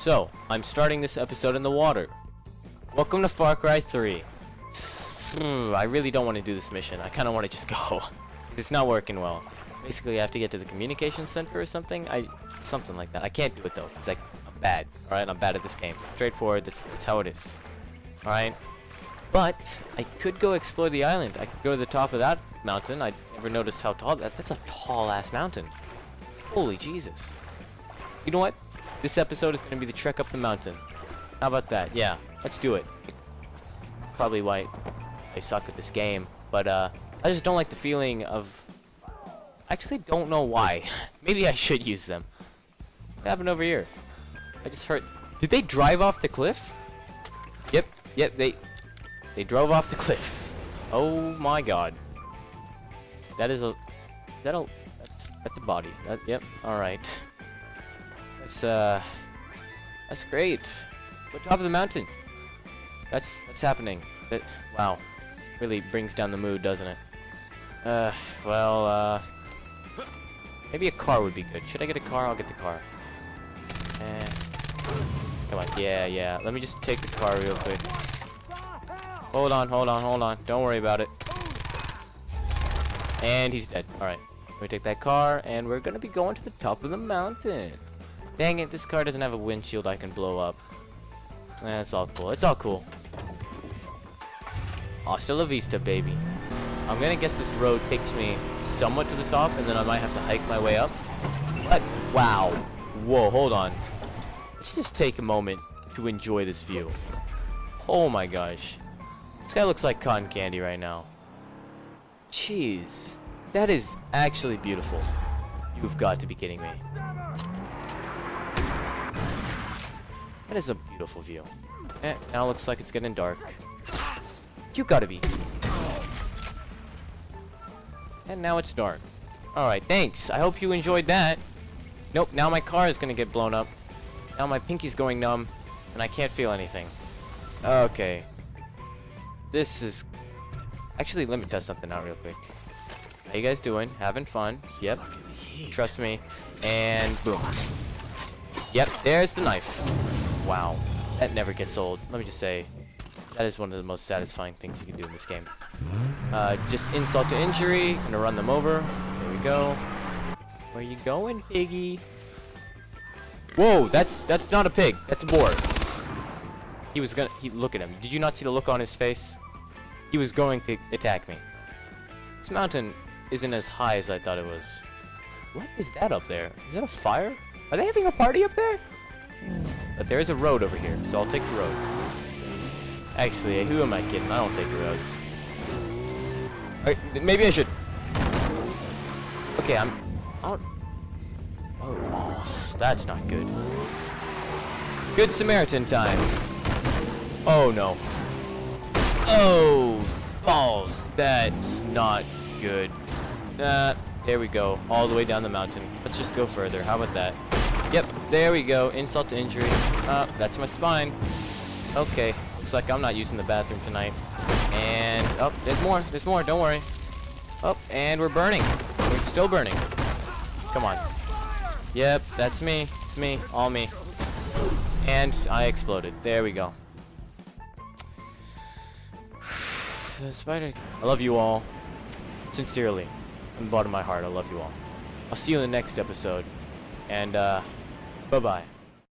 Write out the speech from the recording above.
So, I'm starting this episode in the water. Welcome to Far Cry 3. Hmm, I really don't want to do this mission. I kind of want to just go. it's not working well. Basically, I have to get to the communication center or something. I Something like that. I can't do it, though. It's like, I'm bad. Alright, I'm bad at this game. Straightforward, that's, that's how it is. Alright? But, I could go explore the island. I could go to the top of that mountain. I never noticed how tall that... That's a tall-ass mountain. Holy Jesus. You know what? This episode is going to be the trek up the mountain. How about that? Yeah, let's do it. That's probably why I suck at this game. But, uh, I just don't like the feeling of... I actually don't know why. Maybe I should use them. What happened over here? I just heard... Did they drive off the cliff? Yep, yep, they... They drove off the cliff. Oh my god. That is a... Is that a... That's, that's a body. That, yep, alright. That's, uh... That's great. We're top of the mountain. That's, that's happening. That, wow. Really brings down the mood, doesn't it? Uh, well, uh... Maybe a car would be good. Should I get a car? I'll get the car. Eh. Come on. Yeah, yeah. Let me just take the car real quick. Hold on, hold on, hold on. Don't worry about it. And he's dead. Alright. We take that car, and we're gonna be going to the top of the mountain. Dang it, this car doesn't have a windshield I can blow up. Eh, all cool. It's all cool. Hasta la vista, baby. I'm gonna guess this road takes me somewhat to the top, and then I might have to hike my way up. But, wow. Whoa, hold on. Let's just take a moment to enjoy this view. Oh my gosh. This guy looks like cotton candy right now. Jeez. That is actually beautiful. You've got to be kidding me. That is a beautiful view. Eh, now looks like it's getting dark. You gotta be. And now it's dark. Alright, thanks. I hope you enjoyed that. Nope, now my car is gonna get blown up. Now my pinky's going numb, and I can't feel anything. Okay. This is... Actually, let me test something out real quick. How you guys doing? Having fun? Yep. Trust me. And boom. Yep, there's the knife. Wow. That never gets old. Let me just say, that is one of the most satisfying things you can do in this game. Uh, just insult to injury. Gonna run them over. There we go. Where you going, piggy? Whoa, that's that's not a pig. That's a boar. He was gonna. He look at him. Did you not see the look on his face? He was going to attack me. This mountain isn't as high as I thought it was. What is that up there? Is that a fire? Are they having a party up there? But there is a road over here, so I'll take the road. Actually, who am I kidding? I don't take roads. Alright, maybe I should. Okay, I'm out. Oh, oh, that's not good. Good Samaritan time. Oh no. Oh, balls. That's not good. Uh, there we go. All the way down the mountain. Let's just go further. How about that? Yep, there we go. Insult to injury. Uh, that's my spine. Okay, looks like I'm not using the bathroom tonight. And, oh, there's more. There's more. Don't worry. Oh, and we're burning. We're still burning. Come on. Yep, that's me. It's me. All me. And I exploded. There we go. the spider. I love you all. Sincerely. From the bottom of my heart, I love you all. I'll see you in the next episode. And, uh, bye-bye.